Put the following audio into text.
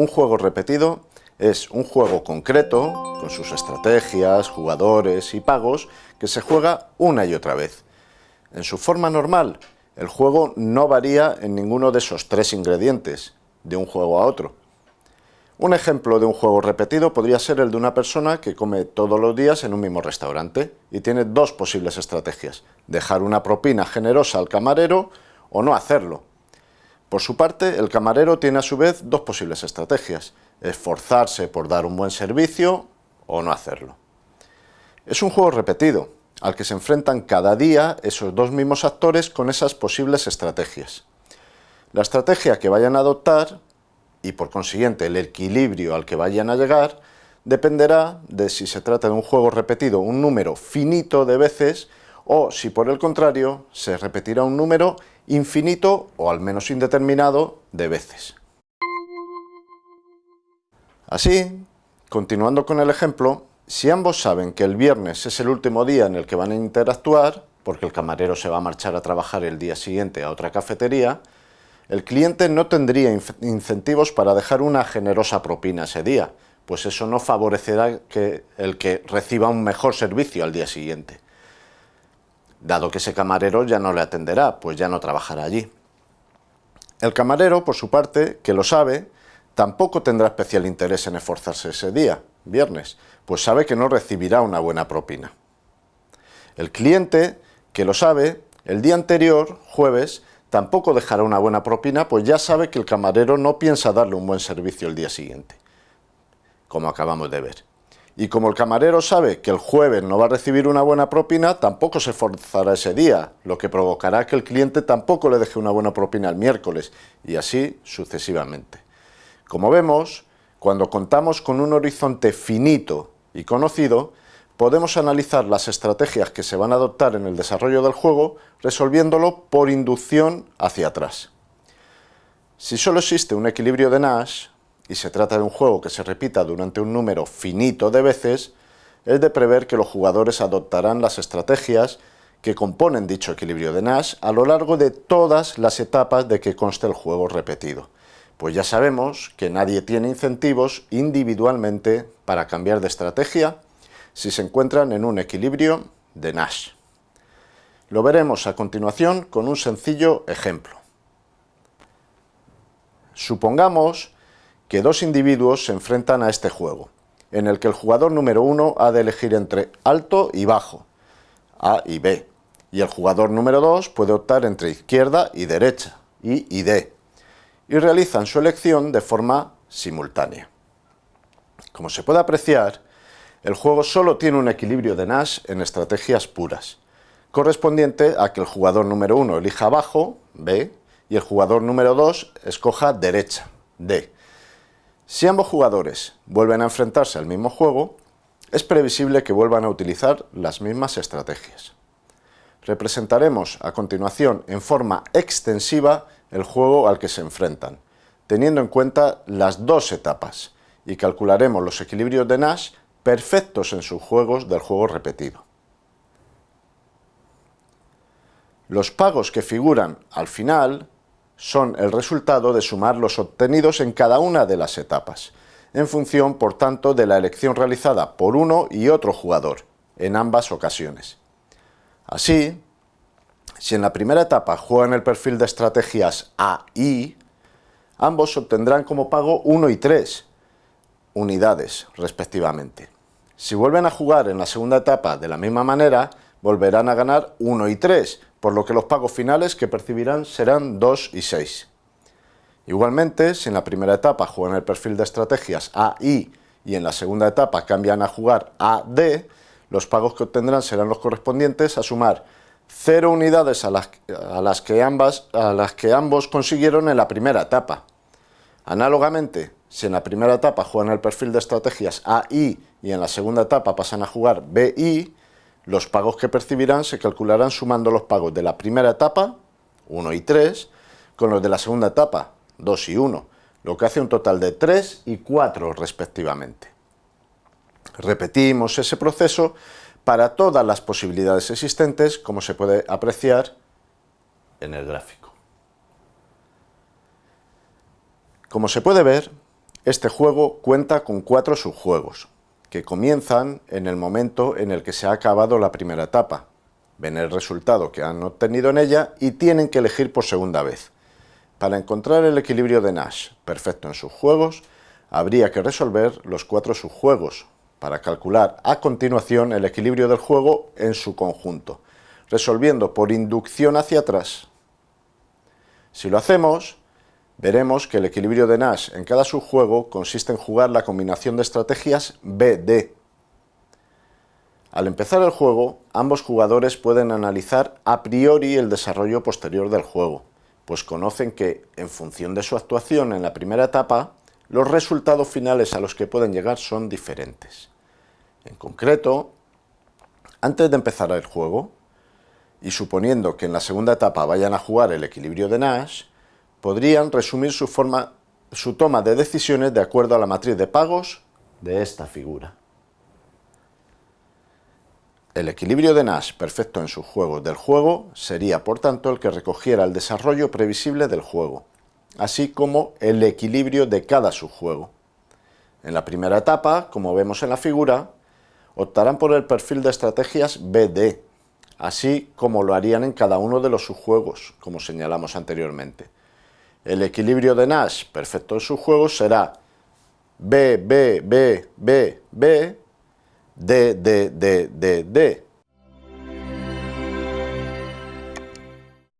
Un juego repetido es un juego concreto, con sus estrategias, jugadores y pagos, que se juega una y otra vez. En su forma normal, el juego no varía en ninguno de esos tres ingredientes, de un juego a otro. Un ejemplo de un juego repetido podría ser el de una persona que come todos los días en un mismo restaurante y tiene dos posibles estrategias, dejar una propina generosa al camarero o no hacerlo. Por su parte, el camarero tiene a su vez dos posibles estrategias, esforzarse por dar un buen servicio o no hacerlo. Es un juego repetido, al que se enfrentan cada día esos dos mismos actores con esas posibles estrategias. La estrategia que vayan a adoptar y por consiguiente el equilibrio al que vayan a llegar dependerá de si se trata de un juego repetido un número finito de veces o si por el contrario se repetirá un número infinito o al menos indeterminado de veces. Así, continuando con el ejemplo, si ambos saben que el viernes es el último día en el que van a interactuar, porque el camarero se va a marchar a trabajar el día siguiente a otra cafetería, el cliente no tendría incentivos para dejar una generosa propina ese día, pues eso no favorecerá que el que reciba un mejor servicio al día siguiente, dado que ese camarero ya no le atenderá, pues ya no trabajará allí. El camarero, por su parte, que lo sabe, tampoco tendrá especial interés en esforzarse ese día, viernes, pues sabe que no recibirá una buena propina. El cliente, que lo sabe, el día anterior, jueves, tampoco dejará una buena propina, pues ya sabe que el camarero no piensa darle un buen servicio el día siguiente, como acabamos de ver. Y como el camarero sabe que el jueves no va a recibir una buena propina, tampoco se esforzará ese día, lo que provocará que el cliente tampoco le deje una buena propina el miércoles, y así sucesivamente. Como vemos, cuando contamos con un horizonte finito y conocido, podemos analizar las estrategias que se van a adoptar en el desarrollo del juego resolviéndolo por inducción hacia atrás. Si solo existe un equilibrio de Nash, y se trata de un juego que se repita durante un número finito de veces, es de prever que los jugadores adoptarán las estrategias que componen dicho equilibrio de Nash a lo largo de todas las etapas de que conste el juego repetido. Pues ya sabemos que nadie tiene incentivos individualmente para cambiar de estrategia si se encuentran en un equilibrio de Nash. Lo veremos a continuación con un sencillo ejemplo. Supongamos que dos individuos se enfrentan a este juego, en el que el jugador número uno ha de elegir entre alto y bajo, A y B, y el jugador número 2 puede optar entre izquierda y derecha, I y D, y realizan su elección de forma simultánea. Como se puede apreciar, el juego solo tiene un equilibrio de Nash en estrategias puras, correspondiente a que el jugador número 1 elija abajo, B, y el jugador número 2 escoja derecha, D. Si ambos jugadores vuelven a enfrentarse al mismo juego, es previsible que vuelvan a utilizar las mismas estrategias. Representaremos a continuación en forma extensiva el juego al que se enfrentan, teniendo en cuenta las dos etapas, y calcularemos los equilibrios de Nash perfectos en sus juegos del juego repetido. Los pagos que figuran al final son el resultado de sumar los obtenidos en cada una de las etapas, en función, por tanto, de la elección realizada por uno y otro jugador, en ambas ocasiones. Así, si en la primera etapa juegan el perfil de estrategias A y, ambos obtendrán como pago 1 y 3, unidades respectivamente. Si vuelven a jugar en la segunda etapa de la misma manera, volverán a ganar 1 y 3, por lo que los pagos finales que percibirán serán 2 y 6. Igualmente, si en la primera etapa juegan el perfil de estrategias A, I y en la segunda etapa cambian a jugar A, D, los pagos que obtendrán serán los correspondientes a sumar 0 unidades a las, que, a las que ambos consiguieron en la primera etapa. Análogamente, si en la primera etapa juegan el perfil de estrategias AI y en la segunda etapa pasan a jugar BI, los pagos que percibirán se calcularán sumando los pagos de la primera etapa, 1 y 3, con los de la segunda etapa, 2 y 1, lo que hace un total de 3 y 4 respectivamente. Repetimos ese proceso para todas las posibilidades existentes, como se puede apreciar en el gráfico. Como se puede ver, Este juego cuenta con cuatro subjuegos, que comienzan en el momento en el que se ha acabado la primera etapa, ven el resultado que han obtenido en ella y tienen que elegir por segunda vez. Para encontrar el equilibrio de Nash perfecto en sus juegos, habría que resolver los cuatro subjuegos, para calcular a continuación el equilibrio del juego en su conjunto, resolviendo por inducción hacia atrás. Si lo hacemos, veremos que el equilibrio de Nash en cada subjuego consiste en jugar la combinación de estrategias BD. Al empezar el juego, ambos jugadores pueden analizar a priori el desarrollo posterior del juego, pues conocen que, en función de su actuación en la primera etapa, los resultados finales a los que pueden llegar son diferentes. En concreto, antes de empezar el juego, y suponiendo que en la segunda etapa vayan a jugar el equilibrio de Nash, podrían resumir su, toma de decisiones de acuerdo a la matriz de pagos de esta figura. El equilibrio de Nash perfecto en sus juegos del juego sería, por tanto, el que recogiera el desarrollo previsible del juego, así como el equilibrio de cada subjuego. En la primera etapa, como vemos en la figura, optarán por el perfil de estrategias BD, así como lo harían en cada uno de los subjuegos, como señalamos anteriormente. El equilibrio de Nash perfecto en subjuegos será B, B, B, B, B, D, D, D, D, D.